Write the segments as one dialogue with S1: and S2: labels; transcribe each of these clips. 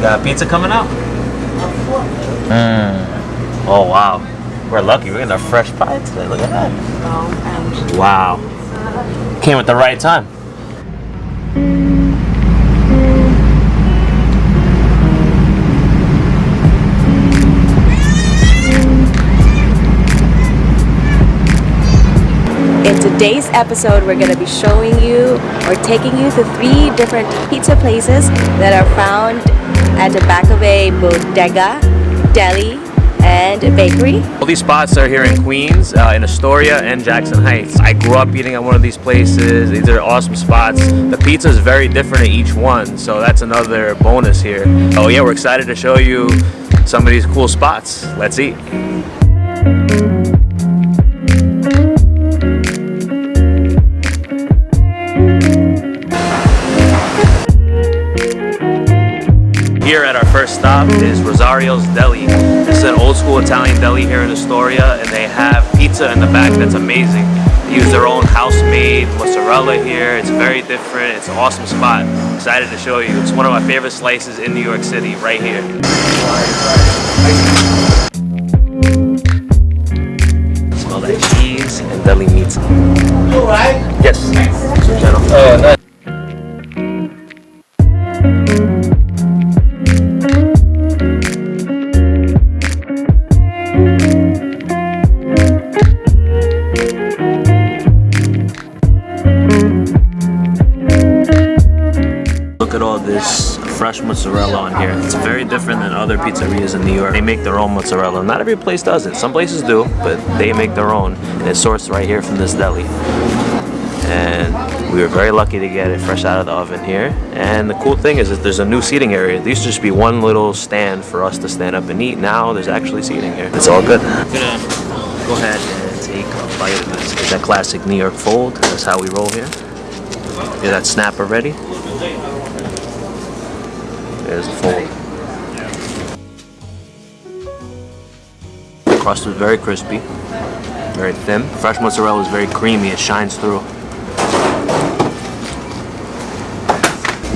S1: Got pizza coming out? Mm. Oh wow. We're lucky. We're getting a fresh pie today. Look at that. Wow. Came at the right time.
S2: In today's episode, we're going to be showing you or taking you to three different pizza places that are found at the back of a bodega, deli, and bakery.
S1: All these spots are here in Queens, uh, in Astoria and Jackson Heights. I grew up eating at one of these places. These are awesome spots. The pizza is very different at each one, so that's another bonus here. Oh yeah, we're excited to show you some of these cool spots. Let's eat. Here at our first stop is Rosario's Deli. It's an old school Italian deli here in Astoria and they have pizza in the back that's amazing. They use their own house-made mozzarella here. It's very different. It's an awesome spot. Excited to show you. It's one of my favorite slices in New York City right here. Fresh mozzarella on here. It's very different than other pizzerias in New York. They make their own mozzarella. Not every place does it. Some places do, but they make their own. And it's sourced right here from this deli. And we were very lucky to get it fresh out of the oven here. And the cool thing is that there's a new seating area. There used to just be one little stand for us to stand up and eat. Now there's actually seating here. It's all good. I'm gonna go ahead and take a bite of this. It's that classic New York fold. That's how we roll here. Get that snapper ready. There's the fold. Crust is very crispy, very thin. Fresh mozzarella is very creamy, it shines through.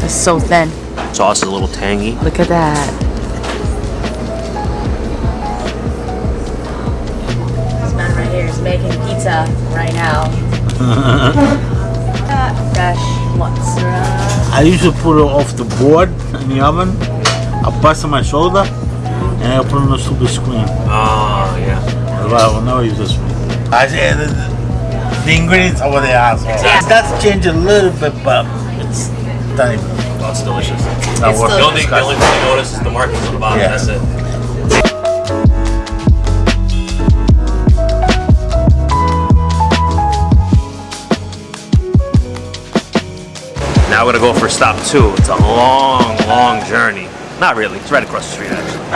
S2: It's so thin.
S1: Sauce is a little tangy.
S2: Look at that. This man right here is making pizza right now. Uh, Fresh mozzarella.
S3: I usually put it off the board in the oven. I bust on my shoulder and I put it on the super screen.
S1: Oh, yeah.
S3: That's why I will never use this one. I say the, the ingredients are what they are. So It does change a little bit, but it's tiny.
S1: Oh, it's delicious.
S3: Not
S2: It's
S3: worth
S1: The
S3: it.
S1: only, the only thing you notice is the markings on the bottom,
S3: Yeah.
S1: that's it. Now we're gonna go for stop two. It's a long, long journey. Not really, it's right across the street actually.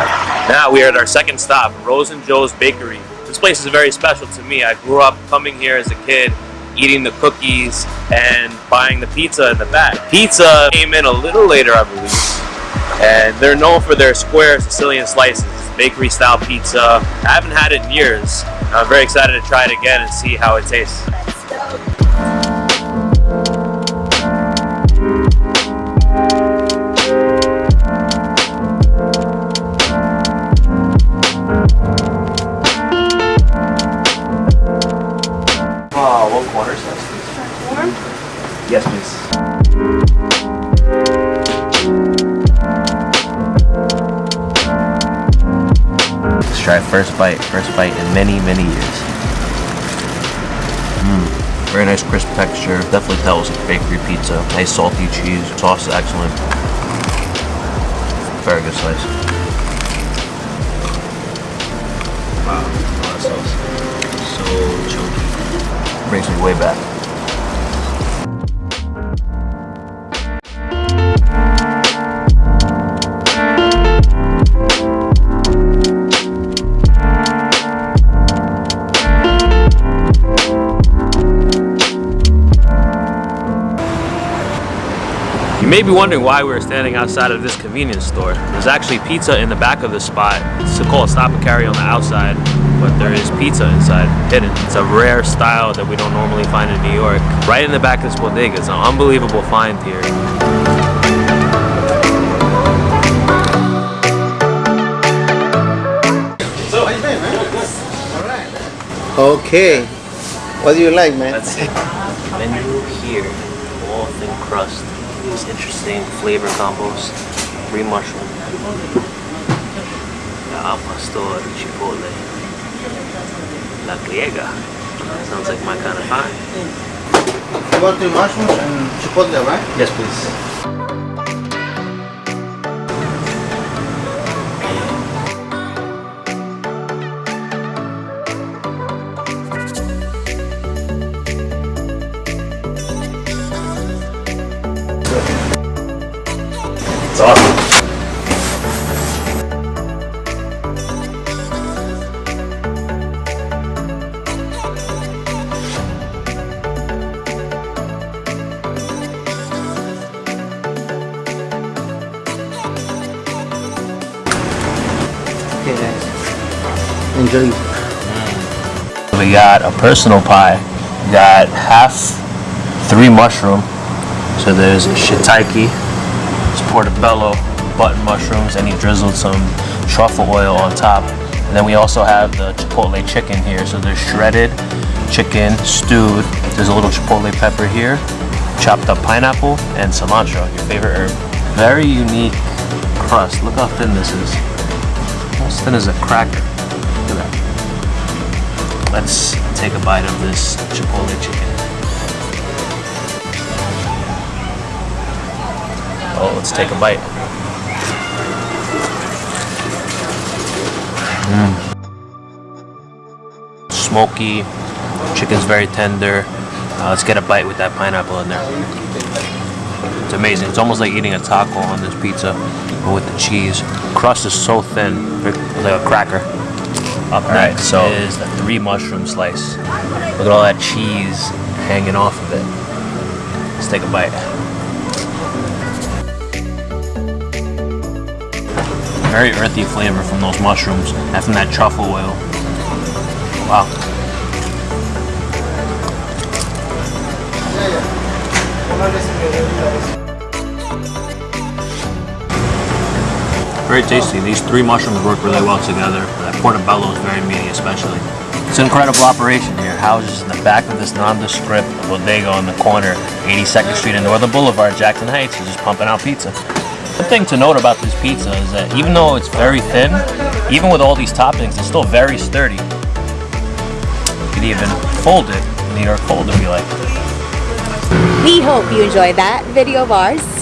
S1: Now we are at our second stop, Rose and Joe's Bakery. This place is very special to me. I grew up coming here as a kid, eating the cookies and buying the pizza in the back. Pizza came in a little later, I believe. And they're known for their square Sicilian slices, bakery style pizza. I haven't had it in years. I'm very excited to try it again and see how it tastes. Try first bite, first bite in many, many years. Mmm, very nice crisp texture. Definitely tells it's bakery pizza. Nice salty cheese. Sauce is excellent. Very good slice. Wow, a sauce. So chunky. Brings me way back. be wondering why we're standing outside of this convenience store. There's actually pizza in the back of the spot. It's called stop and carry on the outside, but there is pizza inside, hidden. It's a rare style that we don't normally find in New York. Right in the back of this bodega, it's an unbelievable find here.
S4: Okay. What do you like, man?
S1: Menu here, all thin crust. These interesting flavor combos. Three mushroom. Al pastor chipotle. La griega. Sounds like my kind of pie.
S4: You want the mushrooms and chipotle, right?
S1: Yes, please.
S4: Enjoy.
S1: We got a personal pie. We got half three mushroom. So there's shiitake, it's portobello, button mushrooms, and he drizzled some truffle oil on top. And then we also have the chipotle chicken here. So there's shredded chicken, stewed. There's a little chipotle pepper here, chopped up pineapple, and cilantro, your favorite herb. Very unique crust. Look how thin this is. As thin as a cracker. Let's take a bite of this chipotle chicken. Oh, let's take a bite. Mm. Smoky, chicken's very tender. Uh, let's get a bite with that pineapple in there. It's amazing. It's almost like eating a taco on this pizza but with the cheese. Crust is so thin, like a cracker. Up next so is the three mushroom slice. Look at all that cheese hanging off of it. Let's take a bite. Very earthy flavor from those mushrooms and from that truffle oil. Wow. Very tasty. These three mushrooms work really well together. That portobello is very meaty, especially. It's an incredible operation here. Houses in the back of this nondescript bodega on the corner, 82nd Street and Northern Boulevard, Jackson Heights, is just pumping out pizza. One thing to note about this pizza is that even though it's very thin, even with all these toppings, it's still very sturdy. You could even fold it in the New York fold if you like.
S2: We hope you enjoyed that video of ours.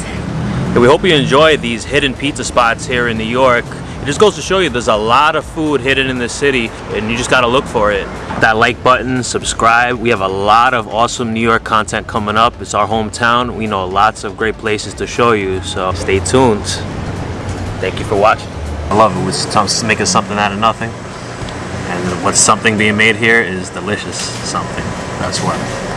S1: Yeah, we hope you enjoy these hidden pizza spots here in New York. It just goes to show you there's a lot of food hidden in the city and you just gotta look for it. That like button, subscribe. We have a lot of awesome New York content coming up. It's our hometown. We know lots of great places to show you, so stay tuned. Thank you for watching. I love it. We're making something out of nothing. And what's something being made here is delicious something. That's what.